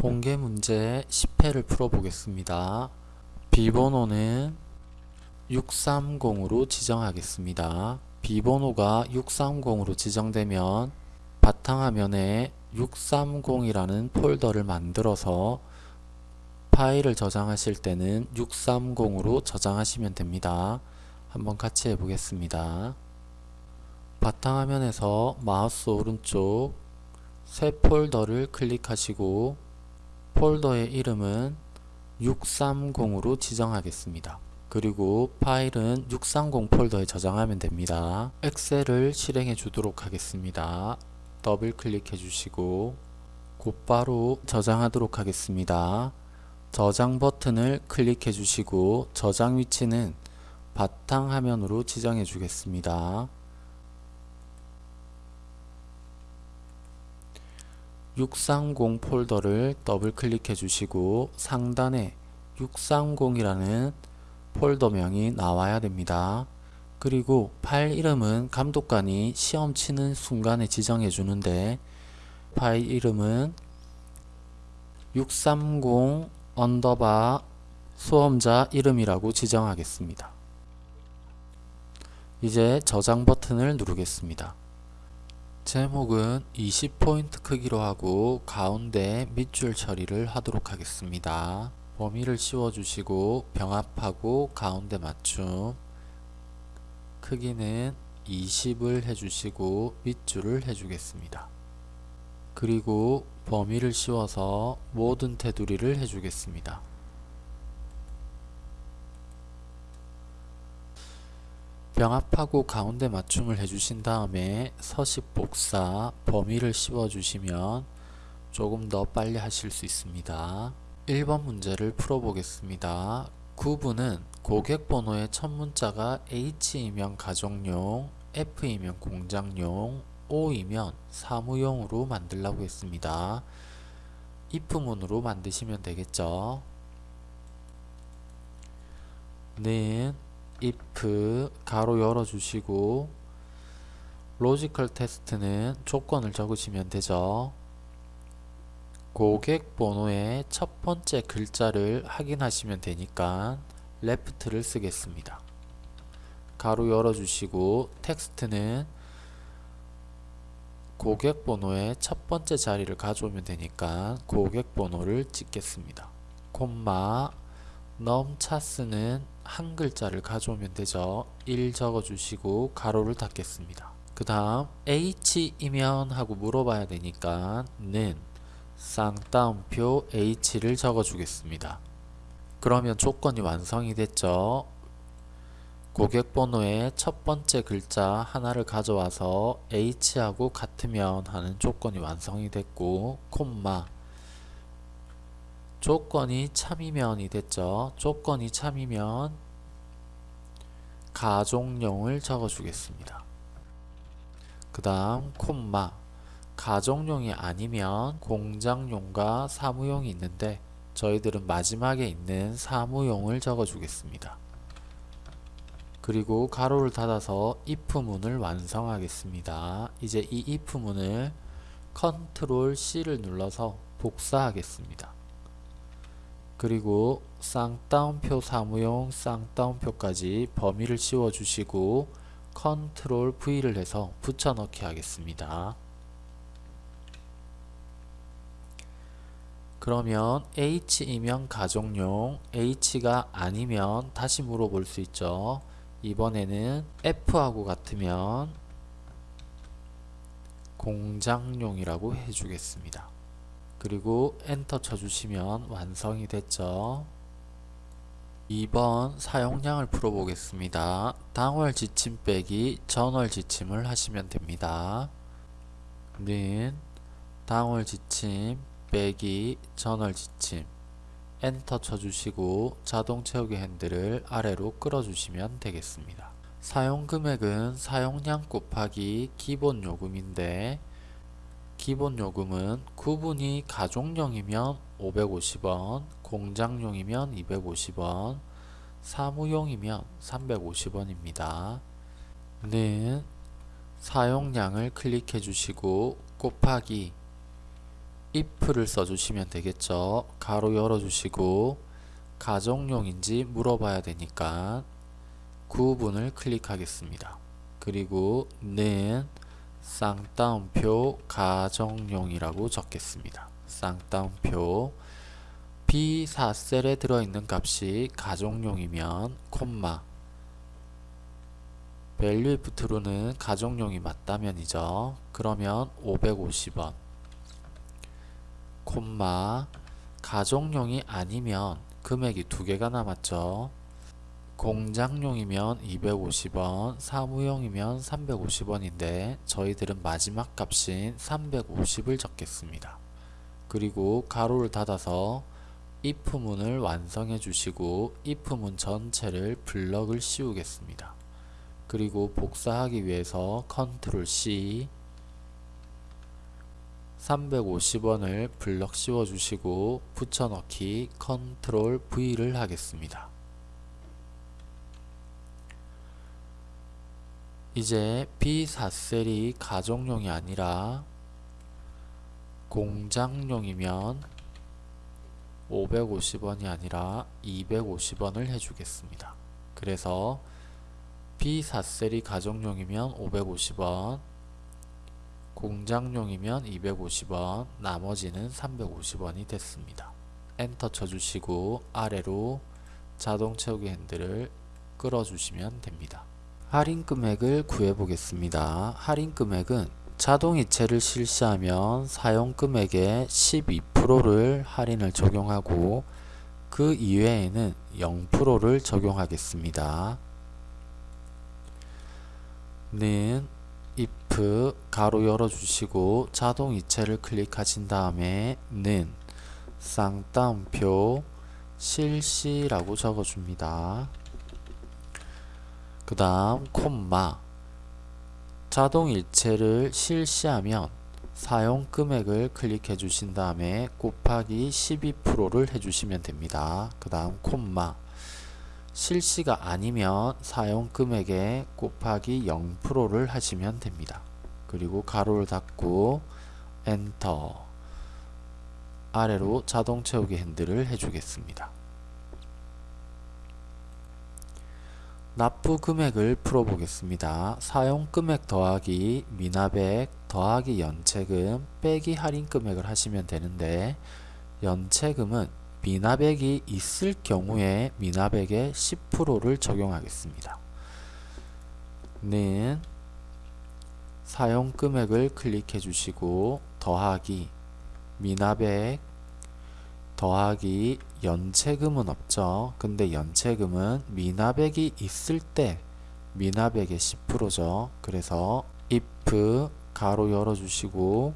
공개 문제 10회를 풀어보겠습니다. 비번호는 630으로 지정하겠습니다. 비번호가 630으로 지정되면 바탕화면에 630이라는 폴더를 만들어서 파일을 저장하실 때는 630으로 저장하시면 됩니다. 한번 같이 해보겠습니다. 바탕화면에서 마우스 오른쪽 새 폴더를 클릭하시고 폴더의 이름은 630으로 지정하겠습니다. 그리고 파일은 630 폴더에 저장하면 됩니다. 엑셀을 실행해 주도록 하겠습니다. 더블 클릭해 주시고 곧바로 저장하도록 하겠습니다. 저장 버튼을 클릭해 주시고 저장 위치는 바탕화면으로 지정해 주겠습니다. 630 폴더를 더블 클릭해 주시고 상단에 630이라는 폴더명이 나와야 됩니다. 그리고 파일 이름은 감독관이 시험 치는 순간에 지정해 주는데 파일 이름은 630 underbar 수험자 이름이라고 지정하겠습니다. 이제 저장 버튼을 누르겠습니다. 제목은 20포인트 크기로 하고 가운데 밑줄 처리를 하도록 하겠습니다. 범위를 씌워주시고 병합하고 가운데 맞춤 크기는 20을 해주시고 밑줄을 해주겠습니다. 그리고 범위를 씌워서 모든 테두리를 해주겠습니다. 병합하고 가운데 맞춤을 해주신 다음에 서식 복사 범위를 씌워 주시면 조금 더 빨리 하실 수 있습니다. 1번 문제를 풀어보겠습니다. 구분은 고객 번호의 첫 문자가 H이면 가정용 F이면 공장용 O이면 사무용으로 만들라고 했습니다. if문으로 만드시면 되겠죠? 는 if 가로 열어 주시고 logical test는 조건을 적으시면 되죠. 고객 번호의 첫 번째 글자를 확인하시면 되니까 left를 쓰겠습니다. 가로 열어 주시고 텍스트는 고객 번호의 첫 번째 자리를 가져오면 되니까 고객 번호를 찍겠습니다. 콤마 넘차스는 한 글자를 가져오면 되죠. 1 적어주시고 가로를 닫겠습니다. 그 다음 H이면 하고 물어봐야 되니까 는 쌍따옴표 H를 적어주겠습니다. 그러면 조건이 완성이 됐죠. 고객번호의 첫 번째 글자 하나를 가져와서 H하고 같으면 하는 조건이 완성이 됐고 콤마 조건이 참이면이 됐죠. 조건이 참이면 가족용을 적어주겠습니다. 그 다음 콤마 가정용이 아니면 공장용과 사무용이 있는데 저희들은 마지막에 있는 사무용을 적어주겠습니다. 그리고 가로를 닫아서 if문을 완성하겠습니다. 이제 이 if문을 컨트롤 C를 눌러서 복사하겠습니다. 그리고 쌍따옴표 사무용 쌍따옴표까지 범위를 씌워 주시고 컨트롤 V를 해서 붙여넣기 하겠습니다. 그러면 H이면 가정용, H가 아니면 다시 물어볼 수 있죠. 이번에는 F하고 같으면 공장용이라고 해주겠습니다. 그리고 엔터 쳐주시면 완성이 됐죠. 2번 사용량을 풀어보겠습니다. 당월 지침 빼기 전월 지침을 하시면 됩니다. 는 당월 지침 빼기 전월 지침 엔터 쳐주시고 자동 채우기 핸들을 아래로 끌어주시면 되겠습니다. 사용 금액은 사용량 곱하기 기본 요금인데 기본 요금은 구분이 가족용이면 550원, 공장용이면 250원, 사무용이면 350원입니다. 는 사용량을 클릭해 주시고 곱하기 if를 써주시면 되겠죠. 가로 열어주시고 가정용인지 물어봐야 되니까 구분을 클릭하겠습니다. 그리고 는 쌍따옴표 가정용이라고 적겠습니다. 쌍따옴표 B4셀에 들어있는 값이 가정용이면 콤마 value if true는 가정용이 맞다면이죠. 그러면 550원 콤마 가정용이 아니면 금액이 두 개가 남았죠. 공장용이면 250원, 사무용이면 350원인데 저희들은 마지막 값인 350을 적겠습니다. 그리고 가로를 닫아서 if문을 완성해 주시고 if문 전체를 블럭을 씌우겠습니다. 그리고 복사하기 위해서 컨트롤 C 350원을 블럭 씌워 주시고 붙여넣기 컨트롤 V를 하겠습니다. 이제 B4셀이 가정용이 아니라 공장용이면 550원이 아니라 250원을 해주겠습니다. 그래서 B4셀이 가정용이면 550원, 공장용이면 250원, 나머지는 350원이 됐습니다. 엔터 쳐주시고 아래로 자동 채우기 핸들을 끌어주시면 됩니다. 할인 금액을 구해 보겠습니다. 할인 금액은 자동 이체를 실시하면 사용 금액의 12%를 할인을 적용하고 그 이외에는 0%를 적용하겠습니다. 는 if 가로 열어주시고 자동 이체를 클릭하신 다음에 는 쌍따옴표 실시라고 적어줍니다. 그 다음 콤마 자동 일체를 실시하면 사용 금액을 클릭해 주신 다음에 곱하기 12%를 해주시면 됩니다. 그 다음 콤마 실시가 아니면 사용 금액에 곱하기 0%를 하시면 됩니다. 그리고 가로를 닫고 엔터 아래로 자동 채우기 핸들을 해주겠습니다. 납부 금액을 풀어보겠습니다. 사용 금액 더하기 미납액 더하기 연체금 빼기 할인 금액을 하시면 되는데 연체금은 미납액이 있을 경우에 미납액의 10%를 적용하겠습니다. 는 사용 금액을 클릭해 주시고 더하기 미납액 더하기 연체금은 없죠. 근데 연체금은 미납액이 있을 때 미납액의 10%죠. 그래서 if 가로 열어주시고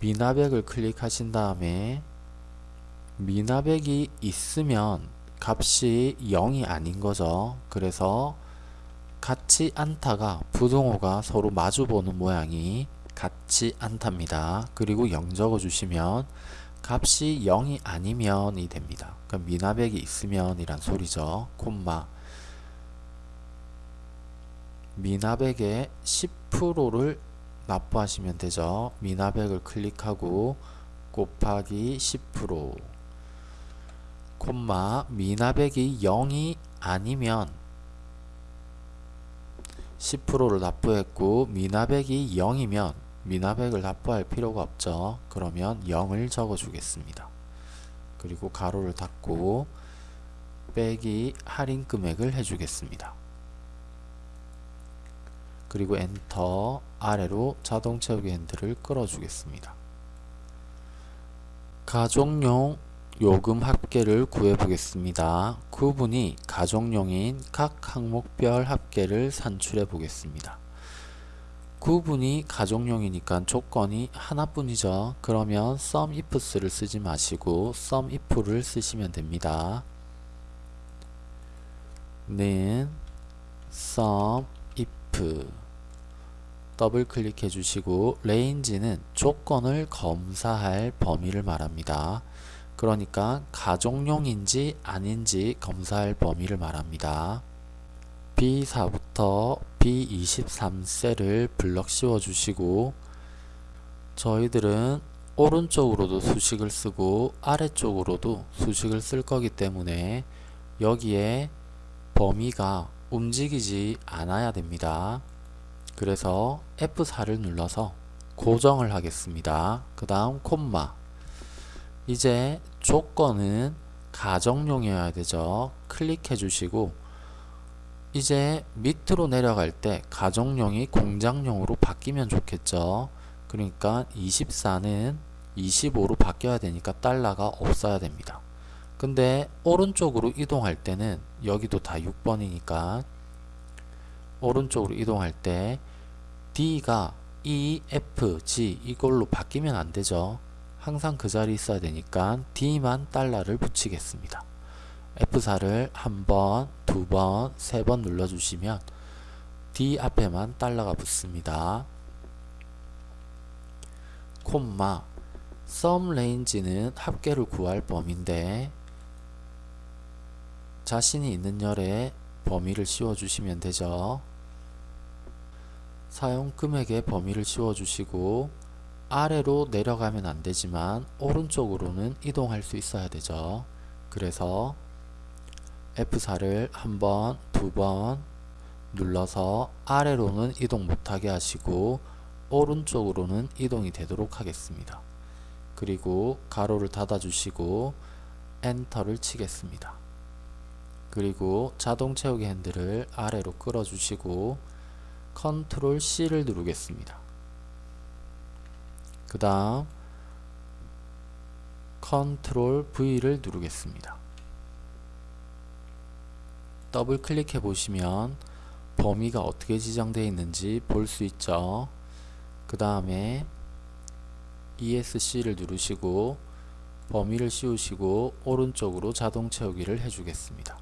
미납액을 클릭하신 다음에 미납액이 있으면 값이 0이 아닌 거죠. 그래서 같지 않다가 부동호가 서로 마주보는 모양이 같지 않답니다. 그리고 0 적어주시면 값이 0이 아니면이 됩니다. 그럼 미납액이 있으면 이란 소리죠. 콤마 미납액의 10%를 납부하시면 되죠. 미납액을 클릭하고 곱하기 10% 콤마 미납액이 0이 아니면 10%를 납부했고 미납액이 0이면 미납액을 납부할 필요가 없죠. 그러면 0을 적어 주겠습니다. 그리고 가로를 닫고 빼기 할인 금액을 해주겠습니다. 그리고 엔터 아래로 자동 채우기 핸들을 끌어주겠습니다. 가족용 요금 합계를 구해 보겠습니다. 구분이 가족용인 각 항목별 합계를 산출해 보겠습니다. 구분이 가정용이니까 조건이 하나뿐이죠. 그러면 sum ifs를 쓰지 마시고 sum if를 쓰시면 됩니다. 는 sum if 더블 클릭해 주시고 range는 조건을 검사할 범위를 말합니다. 그러니까 가정용인지 아닌지 검사할 범위를 말합니다. B4부터 B23셀을 블럭 씌워 주시고 저희들은 오른쪽으로도 수식을 쓰고 아래쪽으로도 수식을 쓸 거기 때문에 여기에 범위가 움직이지 않아야 됩니다. 그래서 F4를 눌러서 고정을 하겠습니다. 그 다음 콤마 이제 조건은 가정용이어야 되죠. 클릭해 주시고 이제 밑으로 내려갈 때 가정용이 공장용으로 바뀌면 좋겠죠. 그러니까 24는 25로 바뀌어야 되니까 달러가 없어야 됩니다. 근데 오른쪽으로 이동할 때는 여기도 다 6번이니까 오른쪽으로 이동할 때 D가 E, F, G 이걸로 바뀌면 안 되죠. 항상 그 자리에 있어야 되니까 D만 달러를 붙이겠습니다. F4를 한 번, 두 번, 세 번 눌러주시면 D 앞에만 달러가 붙습니다. 콤마 sum range는 합계를 구할 범위인데 자신이 있는 열에 범위를 씌워주시면 되죠. 사용 금액의 범위를 씌워주시고 아래로 내려가면 안되지만 오른쪽으로는 이동할 수 있어야 되죠. 그래서 F4를 한 번, 두 번 눌러서 아래로는 이동 못하게 하시고 오른쪽으로는 이동이 되도록 하겠습니다. 그리고 가로를 닫아 주시고 엔터를 치겠습니다. 그리고 자동 채우기 핸들을 아래로 끌어 주시고 컨트롤 C를 누르겠습니다. 그 다음 컨트롤 V를 누르겠습니다. 더블 클릭해 보시면 범위가 어떻게 지정되어 있는지 볼 수 있죠. 그 다음에 ESC를 누르시고 범위를 씌우시고 오른쪽으로 자동 채우기를 해주겠습니다.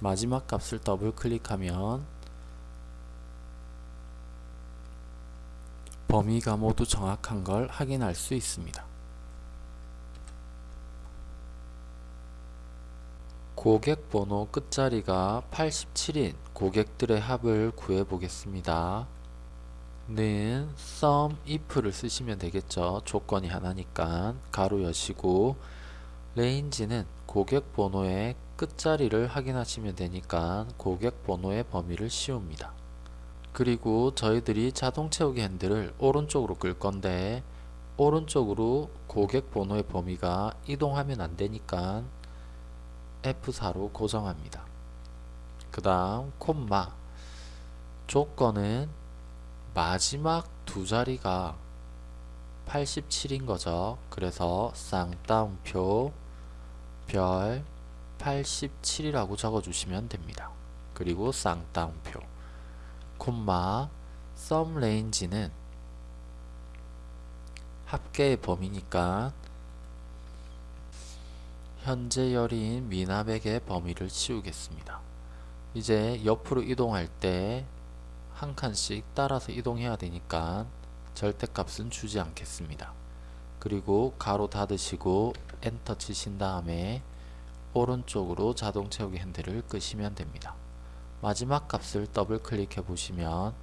마지막 값을 더블 클릭하면 범위가 모두 정확한 걸 확인할 수 있습니다. 고객 번호 끝자리가 87인 고객들의 합을 구해 보겠습니다. 는 sum if를 쓰시면 되겠죠. 조건이 하나니까 가로 여시고 range는 고객 번호의 끝자리를 확인하시면 되니까 고객 번호의 범위를 씌웁니다. 그리고 저희들이 자동 채우기 핸들을 오른쪽으로 끌 건데 오른쪽으로 고객 번호의 범위가 이동하면 안 되니까 F4로 고정합니다. 그 다음 콤마 조건은 마지막 두 자리가 87인 거죠. 그래서 쌍따옴표 별 87이라고 적어주시면 됩니다. 그리고 쌍따옴표 콤마 sum range는 합계의 범위니까 현재 열인 미납액의 범위를 씌우겠습니다. 이제 옆으로 이동할 때 한 칸씩 따라서 이동해야 되니까 절대값은 주지 않겠습니다. 그리고 가로 닫으시고 엔터 치신 다음에 오른쪽으로 자동 채우기 핸들을 끄시면 됩니다. 마지막 값을 더블 클릭해 보시면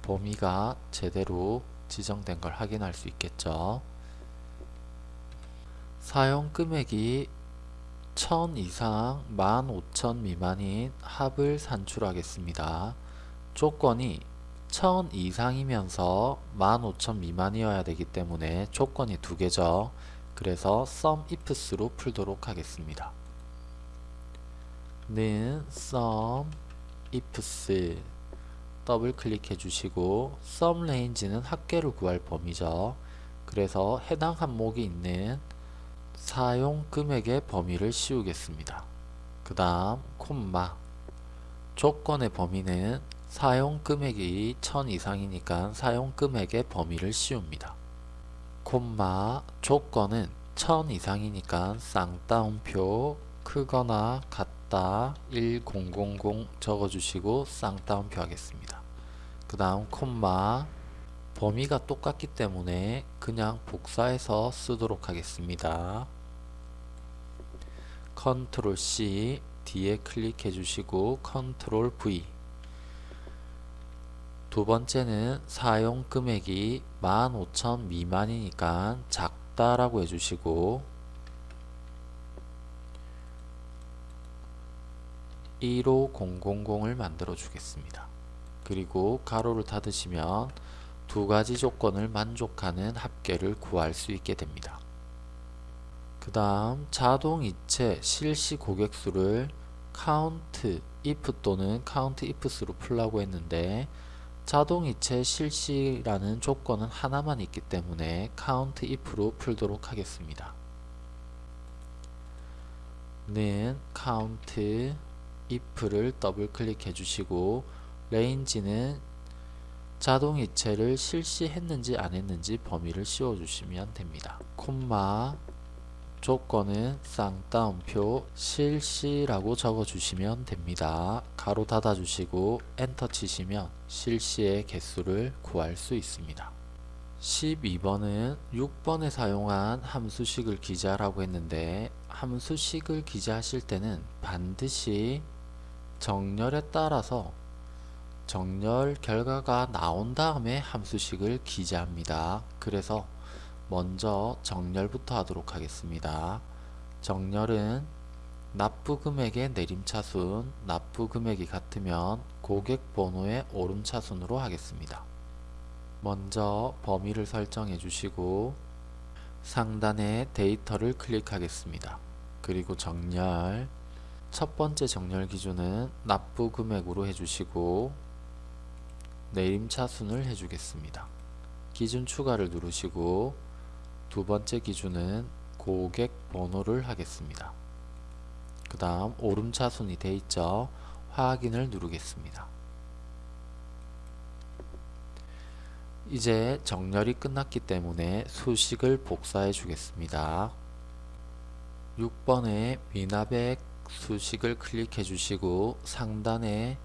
범위가 제대로 지정된 걸 확인할 수 있겠죠. 사용 금액이 1000 이상 15,000 미만인 합을 산출하겠습니다. 조건이 1000 이상이면서 15,000 미만이어야 되기 때문에 조건이 두 개죠. 그래서 sum ifs로 풀도록 하겠습니다. 는 sum ifs 더블 클릭해 주시고 sum range는 합계를 구할 범위죠. 그래서 해당 항목이 있는 사용 금액의 범위를 씌우겠습니다. 그 다음 콤마 조건의 범위는 사용 금액이 1000 이상이니까 사용 금액의 범위를 씌웁니다. 콤마 조건은 1000 이상이니까 쌍따옴표 크거나 같다 1000 적어주시고 쌍따옴표 하겠습니다. 그 다음 콤마 범위가 똑같기 때문에 그냥 복사해서 쓰도록 하겠습니다. 컨트롤 C 뒤에 클릭해 주시고 컨트롤 V 두 번째는 사용 금액이 15,000 미만이니까 작다라고 해주시고 15000을 만들어 주겠습니다. 그리고 가로를 닫으시면 두 가지 조건을 만족하는 합계를 구할 수 있게 됩니다. 그 다음 자동이체 실시 고객수를 count if 또는 count ifs로 풀라고 했는데 자동이체 실시라는 조건은 하나만 있기 때문에 count if로 풀도록 하겠습니다. 는 count if를 더블 클릭해 주시고 range는 자동이체를 실시했는지 안 했는지 범위를 씌워 주시면 됩니다. 콤마 조건은 쌍따옴표 실시라고 적어 주시면 됩니다. 가로 닫아 주시고 엔터 치시면 실시의 개수를 구할 수 있습니다. 12번은 6번에 사용한 함수식을 기재하라고 했는데 함수식을 기재하실 때는 반드시 정렬에 따라서 정렬 결과가 나온 다음에 함수식을 기재합니다. 그래서 먼저 정렬부터 하도록 하겠습니다. 정렬은 납부금액의 내림차순, 납부금액이 같으면 고객번호의 오름차순으로 하겠습니다. 먼저 범위를 설정해 주시고 상단에 데이터를 클릭하겠습니다. 그리고 정렬 첫 번째 정렬 기준은 납부금액으로 해주시고 내림차순을 해주겠습니다. 기준 추가를 누르시고 두 번째 기준은 고객 번호를 하겠습니다. 그 다음 오름차순이 되어 있죠. 확인을 누르겠습니다. 이제 정렬이 끝났기 때문에 수식을 복사해 주겠습니다. 6번에 미납액 수식을 클릭해 주시고 상단에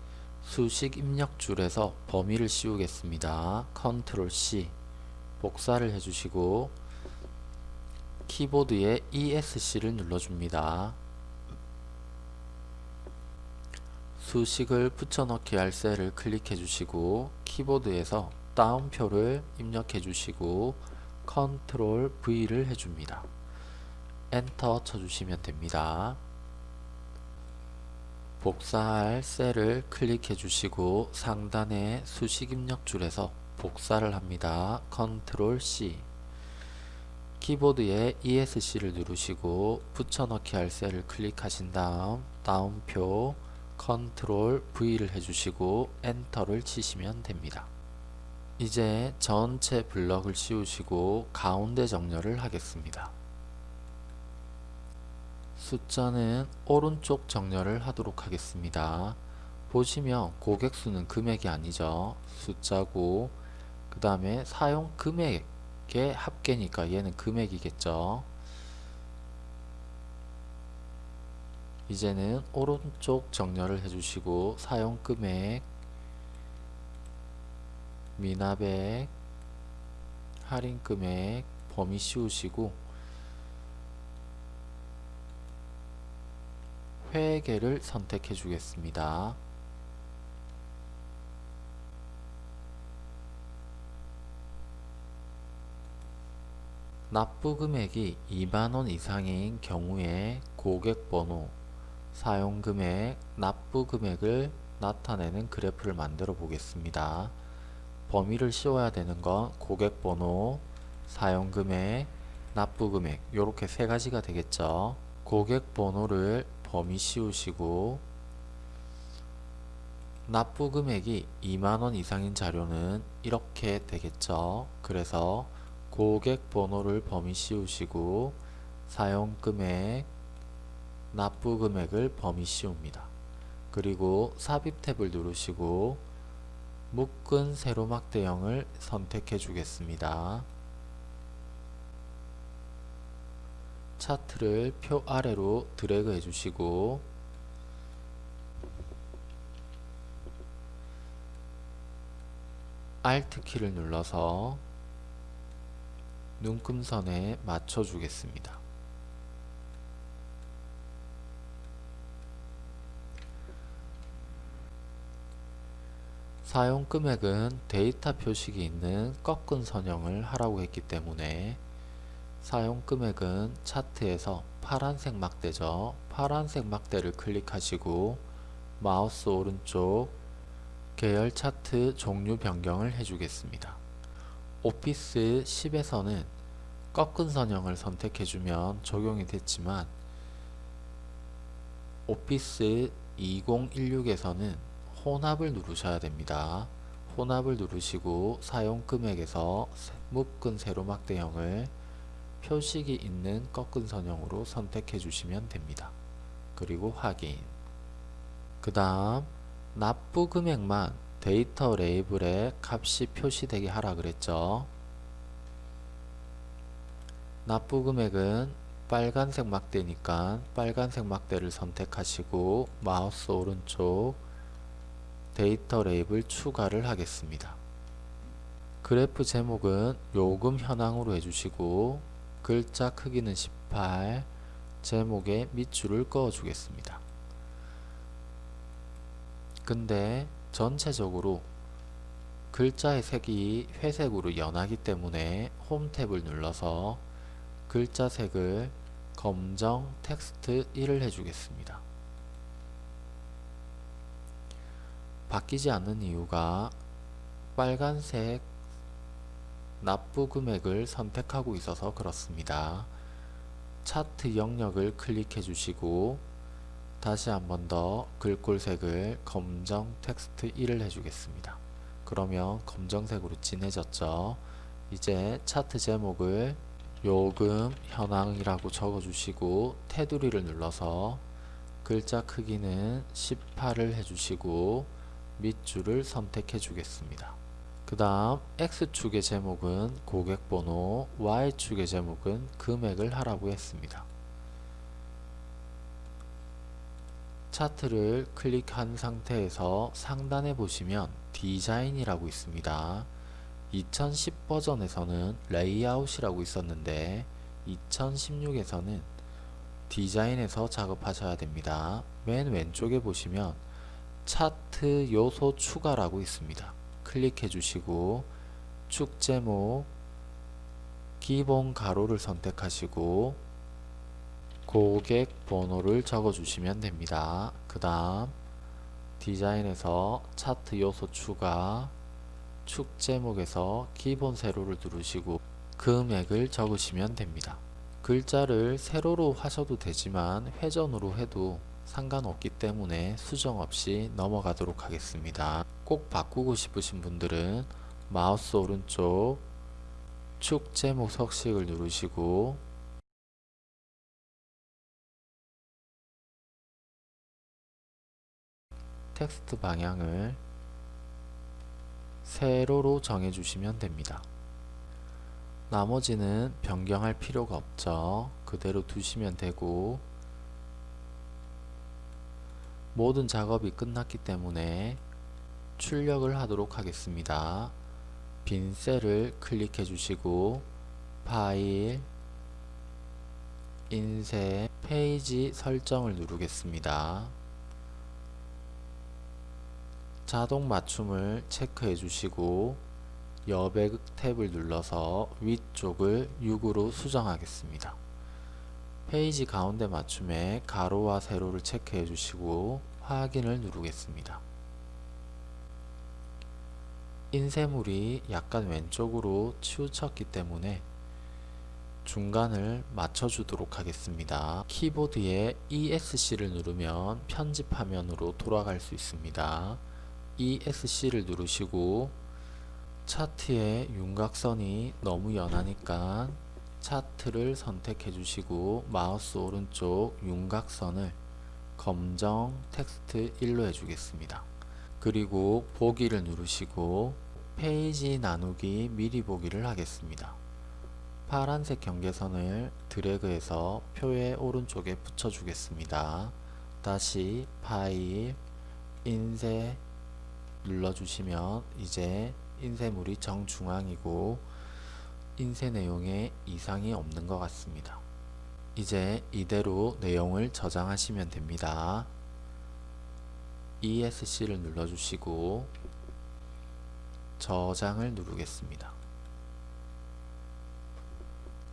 수식 입력 줄에서 범위를 씌우겠습니다. 컨트롤 C 복사를 해주시고 키보드에 ESC를 눌러줍니다. 수식을 붙여넣기 할 셀을 클릭해 주시고 키보드에서 따옴표를 입력해 주시고 컨트롤 V를 해줍니다. 엔터 쳐주시면 됩니다. 복사할 셀을 클릭해 주시고 상단의 수식 입력 줄에서 복사를 합니다. 컨트롤 C 키보드에 ESC를 누르시고 붙여넣기 할 셀을 클릭하신 다음 따옴표 컨트롤 V를 해주시고 엔터를 치시면 됩니다. 이제 전체 블럭을 씌우시고 가운데 정렬을 하겠습니다. 숫자는 오른쪽 정렬을 하도록 하겠습니다. 보시면 고객수는 금액이 아니죠. 숫자고 그 다음에 사용 금액의 합계니까 얘는 금액이겠죠. 이제는 오른쪽 정렬을 해주시고 사용 금액 미납액 할인 금액 범위 씌우시고 회계를 선택해 주겠습니다. 납부 금액이 2만원 이상인 경우에 고객번호, 사용금액, 납부금액을 나타내는 그래프를 만들어 보겠습니다. 범위를 씌워야 되는 건 고객번호, 사용금액, 납부금액 이렇게 세 가지가 되겠죠. 고객번호를 범위 씌우시고 납부 금액이 2만원 이상인 자료는 이렇게 되겠죠. 그래서 고객 번호를 범위 씌우시고 사용금액, 납부금액을 범위 씌웁니다. 그리고 삽입 탭을 누르시고 묶은 세로막 대형을 선택해 주겠습니다. 차트를 표 아래로 드래그 해주시고 Alt 키를 눌러서 눈금선에 맞춰 주겠습니다. 사용 금액은 데이터 표식이 있는 꺾은 선형을 하라고 했기 때문에 사용 금액은 차트에서 파란색 막대죠. 파란색 막대를 클릭하시고 마우스 오른쪽 계열 차트 종류 변경을 해주겠습니다. 오피스 10에서는 꺾은 선형을 선택해주면 적용이 됐지만 오피스 2016에서는 혼합을 누르셔야 됩니다. 혼합을 누르시고 사용 금액에서 묶은 세로막 대형을 표식이 있는 꺾은 선형으로 선택해 주시면 됩니다. 그리고 확인 그 다음 납부 금액만 데이터 레이블에 값이 표시되게 하라 그랬죠. 납부 금액은 빨간색 막대니까 빨간색 막대를 선택하시고 마우스 오른쪽 데이터 레이블 추가를 하겠습니다. 그래프 제목은 요금 현황으로 해주시고 글자 크기는 18 제목에 밑줄을 그어 주겠습니다. 근데 전체적으로 글자의 색이 회색으로 연하기 때문에 홈 탭을 눌러서 글자 색을 검정 텍스트 1을 해주겠습니다. 바뀌지 않는 이유가 빨간색 납부 금액을 선택하고 있어서 그렇습니다. 차트 영역을 클릭해 주시고 다시 한 번 더 글꼴색을 검정 텍스트 1을 해주겠습니다. 그러면 검정색으로 진해졌죠. 이제 차트 제목을 요금 현황이라고 적어주시고 테두리를 눌러서 글자 크기는 18을 해주시고 밑줄을 선택해 주겠습니다. 그 다음 X축의 제목은 고객번호, Y축의 제목은 금액을 하라고 했습니다. 차트를 클릭한 상태에서 상단에 보시면 디자인이라고 있습니다. 2010 버전에서는 레이아웃이라고 있었는데 2016에서는 디자인에서 작업하셔야 됩니다. 맨 왼쪽에 보시면 차트 요소 추가라고 있습니다. 클릭해 주시고 축 제목 기본 가로를 선택하시고 고객 번호를 적어 주시면 됩니다. 그 다음 디자인에서 차트 요소 추가 축 제목에서 기본 세로를 누르시고 금액을 적으시면 됩니다. 글자를 세로로 하셔도 되지만 회전으로 해도 상관없기 때문에 수정 없이 넘어가도록 하겠습니다. 꼭 바꾸고 싶으신 분들은 마우스 오른쪽 축 제목 석식을 누르시고 텍스트 방향을 세로로 정해주시면 됩니다. 나머지는 변경할 필요가 없죠. 그대로 두시면 되고 모든 작업이 끝났기 때문에 출력을 하도록 하겠습니다. 빈 셀을 클릭해 주시고 파일 인쇄 페이지 설정을 누르겠습니다. 자동 맞춤을 체크해 주시고 여백 탭을 눌러서 위쪽을 6으로 수정하겠습니다. 페이지 가운데 맞춤에 가로와 세로를 체크해 주시고 확인을 누르겠습니다. 인쇄물이 약간 왼쪽으로 치우쳤기 때문에 중간을 맞춰주도록 하겠습니다. 키보드에 ESC를 누르면 편집 화면으로 돌아갈 수 있습니다. ESC를 누르시고 차트의 윤곽선이 너무 연하니까 차트를 선택해 주시고 마우스 오른쪽 윤곽선을 검정 텍스트 1로 해주겠습니다. 그리고 보기를 누르시고 페이지 나누기 미리 보기를 하겠습니다. 파란색 경계선을 드래그해서 표의 오른쪽에 붙여주겠습니다. 다시 파일, 인쇄, 눌러주시면 이제 인쇄물이 정중앙이고 인쇄 내용에 이상이 없는 것 같습니다. 이제 이대로 내용을 저장하시면 됩니다. ESC를 눌러주시고 저장을 누르겠습니다.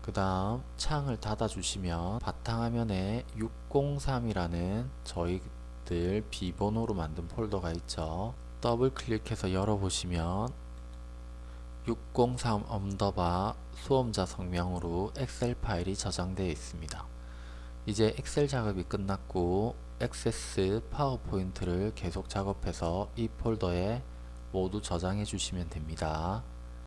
그 다음 창을 닫아 주시면 바탕화면에 603이라는 저희들 비번호로 만든 폴더가 있죠. 더블 클릭해서 열어보시면 603 언더바 수험자 성명으로 엑셀 파일이 저장되어 있습니다. 이제 엑셀 작업이 끝났고 액세스 파워포인트를 계속 작업해서 이 폴더에 모두 저장해 주시면 됩니다.